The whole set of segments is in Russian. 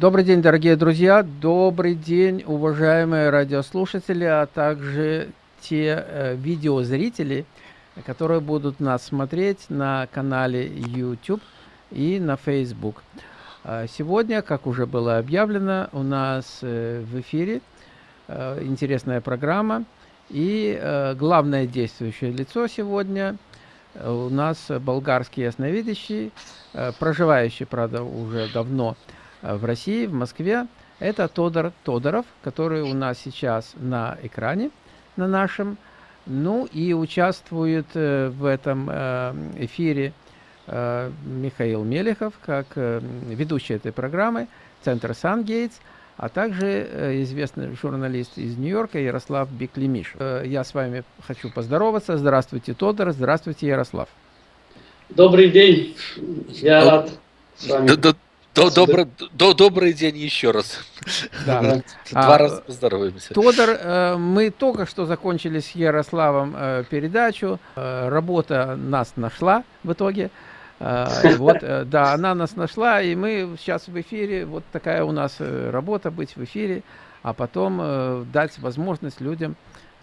Добрый день, дорогие друзья, добрый день, уважаемые радиослушатели, а также те э, видеозрители, которые будут нас смотреть на канале YouTube и на Facebook. А сегодня, как уже было объявлено, у нас э, в эфире э, интересная программа. И э, главное действующее лицо сегодня у нас болгарский ясновидящий, проживающий, правда, уже давно в России, в Москве. Это Тодор Тодоров, который у нас сейчас на экране, на нашем. Ну и участвует в этом эфире Э, Михаил Мелехов, как э, ведущий этой программы, Центр Сангейтс, а также э, известный журналист из Нью-Йорка Ярослав Беклемиш. Я с вами хочу поздороваться. Здравствуйте, Тодор. Здравствуйте, Ярослав. Добрый день. Я рад с вами. До, добро, до, добрый день еще раз. Да. Два а, раза поздороваемся. Тодор, мы только что закончили с Ярославом передачу. Работа нас нашла в итоге. Вот, э, да, она нас нашла, и мы сейчас в эфире, вот такая у нас э, работа, быть в эфире, а потом э, дать возможность людям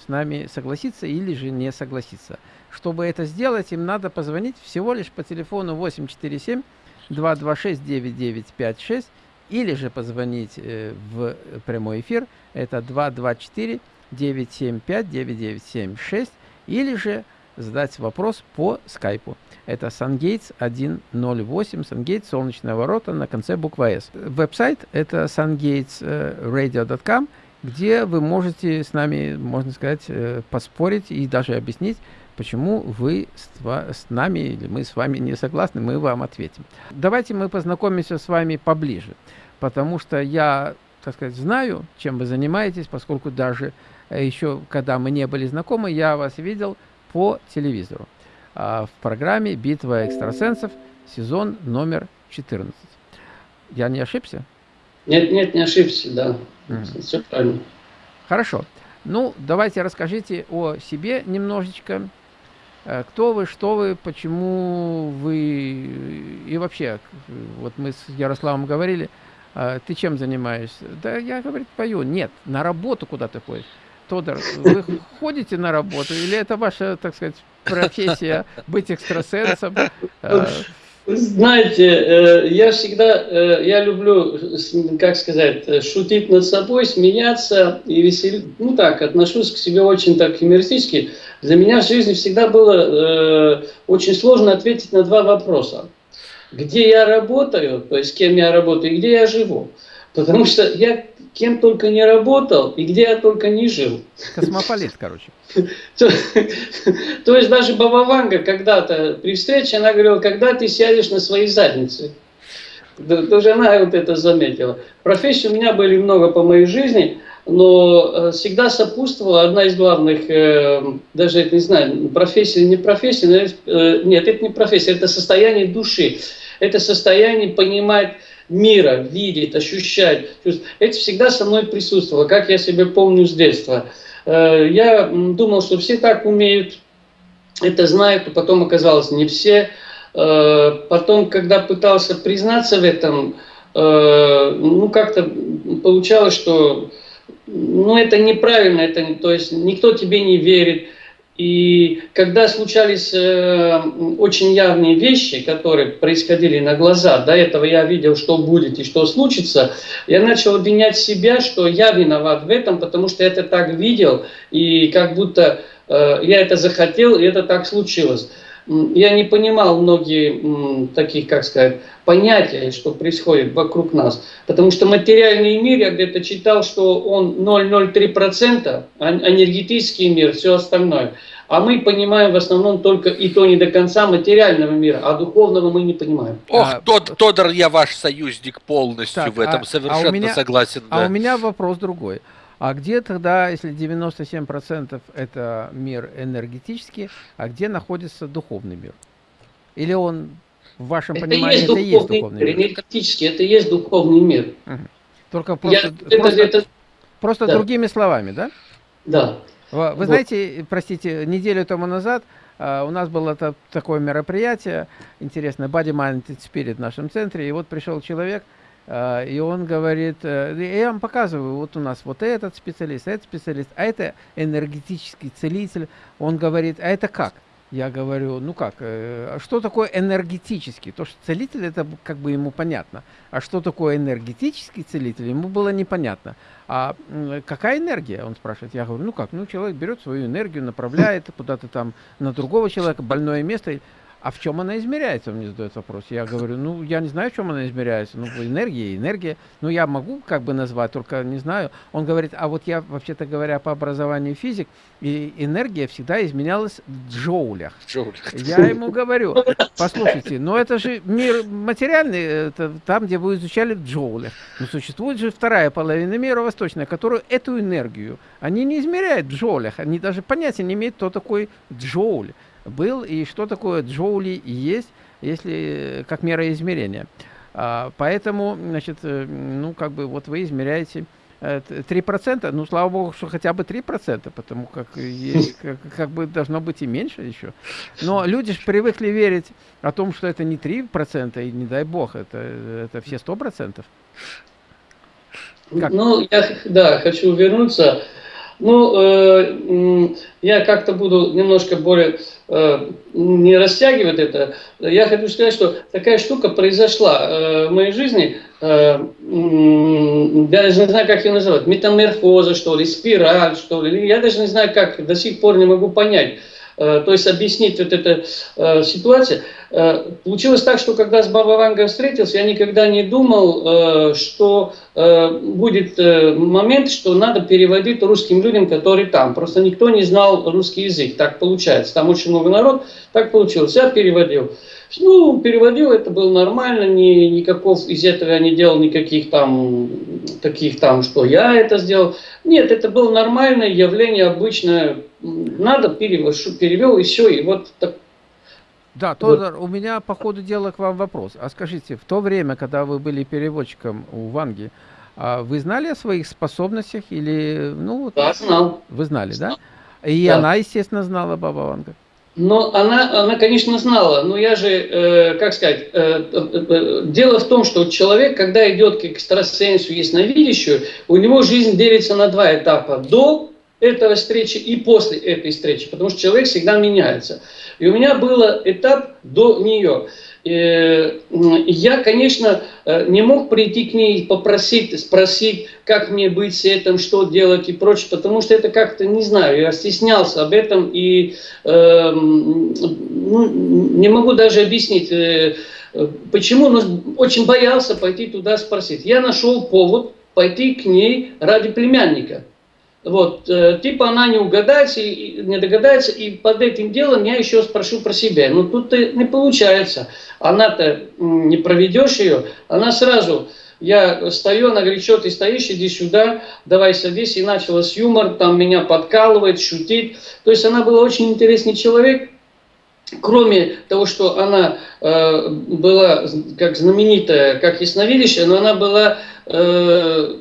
с нами согласиться или же не согласиться. Чтобы это сделать, им надо позвонить всего лишь по телефону 847 226 9956 или же позвонить в прямой эфир, это 224 975 9976 или же задать вопрос по скайпу. Это SunGates 108, SunGates, солнечные ворота на конце буква S. Веб-сайт это sungatesradio.com, где вы можете с нами, можно сказать, э, поспорить и даже объяснить, почему вы с нами или мы с вами не согласны, мы вам ответим. Давайте мы познакомимся с вами поближе, потому что я, так сказать, знаю, чем вы занимаетесь, поскольку даже э, еще, когда мы не были знакомы, я вас видел по телевизору а, в программе «Битва экстрасенсов», сезон номер 14. Я не ошибся? Нет, нет, не ошибся, да. Mm. Все правильно. Хорошо. Ну, давайте расскажите о себе немножечко. Э, кто вы, что вы, почему вы и вообще, вот мы с Ярославом говорили, э, ты чем занимаешься? Да я, говорит, пою. Нет, на работу куда ты ходишь. Тодор, вы ходите на работу или это ваша, так сказать, профессия быть экстрасенсом? Знаете, э, я всегда, э, я люблю, как сказать, шутить над собой, смеяться и веселить. Ну так, отношусь к себе очень так юмористически. Для меня в жизни всегда было э, очень сложно ответить на два вопроса. Где я работаю, то есть с кем я работаю, и где я живу. Потому что я кем только не работал и где я только не жил. Космополит, короче. То, то есть даже Баба Ванга когда-то при встрече, она говорила, когда ты сядешь на своей заднице. Тоже она вот это заметила. Профессий у меня были много по моей жизни, но э, всегда сопутствовала одна из главных, э, даже это не знаю, профессия не профессия, э, нет, это не профессия, это состояние души. Это состояние понимать мира, видеть, ощущать. Это всегда со мной присутствовало, как я себе помню с детства. Э, я думал, что все так умеют, это знают, но потом оказалось не все. Э, потом, когда пытался признаться в этом, э, ну как-то получалось, что ну, это неправильно, это, то есть никто тебе не верит. И когда случались э, очень явные вещи, которые происходили на глаза, до этого я видел, что будет и что случится, я начал обвинять себя, что я виноват в этом, потому что я это так видел, и как будто э, я это захотел, и это так случилось. Я не понимал многие таких, как сказать, понятия, что происходит вокруг нас. Потому что материальный мир, я где-то читал, что он 0,03%, а энергетический мир, все остальное. А мы понимаем в основном только и то не до конца материального мира, а духовного мы не понимаем. Ох, а, Тод, Тодор, я ваш союзник полностью так, в этом, а, совершенно а меня, согласен. Да. А у меня вопрос другой. А где тогда, если 97% это мир энергетический, а где находится духовный мир? Или он в вашем это понимании есть это и есть духовный мир? Энергетически это и есть духовный мир. Угу. Только просто, Я, просто, это, это, просто да. другими словами, да? Да. Вы вот. знаете, простите, неделю тому назад Uh, у нас было это, такое мероприятие интересное, Body Mind Spirit в нашем центре, и вот пришел человек, и он говорит, э, я вам показываю, вот у нас вот этот специалист, этот специалист, а это энергетический целитель. Он говорит, а это как? Я говорю, ну как, э, что такое энергетический? То, что целитель, это как бы ему понятно. А что такое энергетический целитель, ему было непонятно. А какая энергия, он спрашивает. Я говорю, ну как, ну человек берет свою энергию, направляет куда-то там на другого человека, больное место. А в чем она измеряется, мне задает вопрос. Я говорю, ну, я не знаю, в чем она измеряется. Ну, энергия, энергия. Ну, я могу как бы назвать, только не знаю. Он говорит, а вот я, вообще-то говоря, по образованию физик, и энергия всегда изменялась в джоулях. джоулях. Я ему говорю, послушайте, ну это же мир материальный, это там, где вы изучали в джоулях. Но существует же вторая половина мира восточная, которую эту энергию, они не измеряют в джоулях, они даже понятия не имеют, кто такой джоуль был и что такое джоули есть, если как мера измерения. А, поэтому, значит, э, ну, как бы вот вы измеряете 3%, э, ну, слава богу, что хотя бы 3%, потому как, есть, как, как бы должно быть и меньше еще. Но люди же привыкли верить о том, что это не 3%, и не дай бог, это, это все 100%. Как? Ну, я, да, хочу вернуться ну, э, я как-то буду немножко более э, не растягивать это. Я хочу сказать, что такая штука произошла э, в моей жизни. Э, я даже не знаю, как ее называть. Метаморфоза, что ли, спираль, что ли. Я даже не знаю, как, до сих пор не могу понять. Э, то есть объяснить вот эту э, ситуацию. Э, получилось так, что когда с Баба Вангой встретился, я никогда не думал, что будет момент, что надо переводить русским людям, которые там. Просто никто не знал русский язык. Так получается. Там очень много народ. Так получилось. Я переводил. Ну, переводил, это было нормально, ни, никаков из этого я не делал никаких там, таких там, что я это сделал. Нет, это было нормальное явление, обычное. Надо, перевел, перевел и все, и вот так. Да, Тодор, вот. у меня по ходу дела к вам вопрос. А скажите, в то время, когда вы были переводчиком у Ванги, а вы знали о своих способностях или, ну, да, знал. Вы знали, знал. да? И да. она, естественно, знала, Баба Ванга. Но она, она, конечно, знала, но я же, э, как сказать, э, э, э, дело в том, что человек, когда идет к экстрасенсу, ясновидящую, у него жизнь делится на два этапа. До этого встречи и после этой встречи, потому что человек всегда меняется. И у меня был этап до нее. Э, я, конечно, э, не мог прийти к ней попросить, спросить, как мне быть с этим, что делать и прочее, потому что это как-то, не знаю, я стеснялся об этом и э, ну, не могу даже объяснить, э, почему, но очень боялся пойти туда спросить. Я нашел повод пойти к ней ради племянника. Вот, э, типа она не угадается, и, не догадается, и под этим делом я еще спрошу про себя. Но тут не получается. Она-то не проведешь ее, она сразу, я стою, она говорит, что ты стоишь, иди сюда, давай садись. И начала с юмор, там меня подкалывает, шутить. То есть она была очень интересный человек. Кроме того, что она э, была как знаменитая, как ясновидящая, но она была э,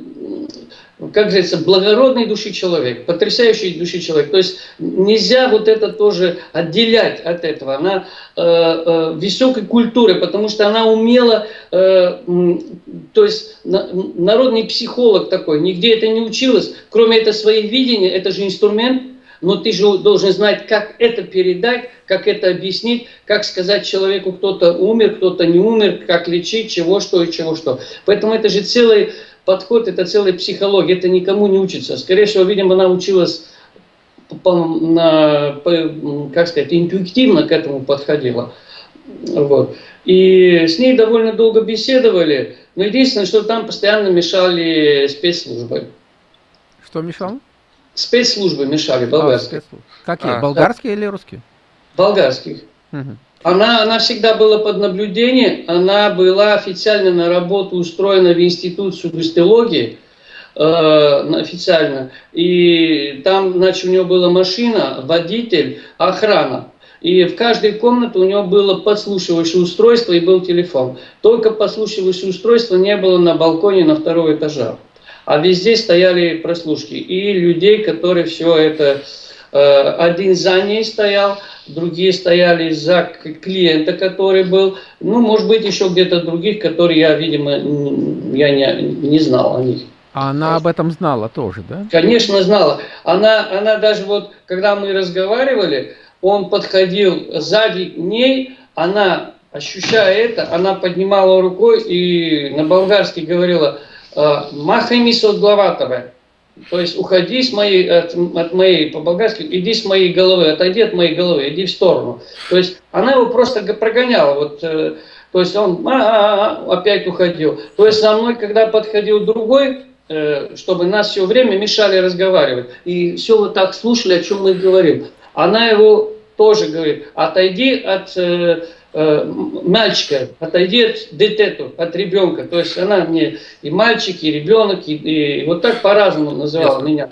как говорится, благородной души человек, потрясающей души человек. То есть нельзя вот это тоже отделять от этого. Она э, э, высокой культуры, потому что она умела, э, то есть на, народный психолог такой, нигде это не училась, кроме этого своих видения, это же инструмент, но ты же должен знать, как это передать, как это объяснить, как сказать человеку, кто-то умер, кто-то не умер, как лечить, чего, что и чего, что. Поэтому это же целый подход, это целая психология, это никому не учится. Скорее всего, видимо, она училась, на, как сказать, интуитивно к этому подходила. Вот. И с ней довольно долго беседовали, но единственное, что там постоянно мешали спецслужбы. Что мешало? Спецслужбы мешали, болгарские. А, Какие, а, болгарские да. или русские? Болгарских. Она, она всегда была под наблюдением, она была официально на работу устроена в институт сугестологии, э, официально. И там, значит, у нее была машина, водитель, охрана. И в каждой комнате у него было подслушивающее устройство и был телефон. Только подслушивающее устройство не было на балконе на второго этажа. А везде стояли прослушки. И людей, которые все это один за ней стоял, другие стояли за клиента, который был, ну, может быть, еще где-то других, которые я, видимо, я не, не знал о них. А она об этом знала тоже, да? Конечно, знала. Она, она даже вот, когда мы разговаривали, он подходил сзади ней, она, ощущая это, она поднимала рукой и на болгарский говорила «Махай мисо главатовая». То есть уходи с моей, от, от моей, по-болгарски, иди с моей головы, отойди от моей головы, иди в сторону. То есть она его просто прогоняла. Вот, э, то есть он а -а -а, опять уходил. То есть со мной, когда подходил другой, э, чтобы нас все время мешали разговаривать. И все вот так слушали, о чем мы говорим. Она его тоже говорит, отойди от э, мальчика, отойди от детету, от ребенка. То есть она мне и мальчик, и ребенок, и, и вот так по-разному называла Ясно. меня.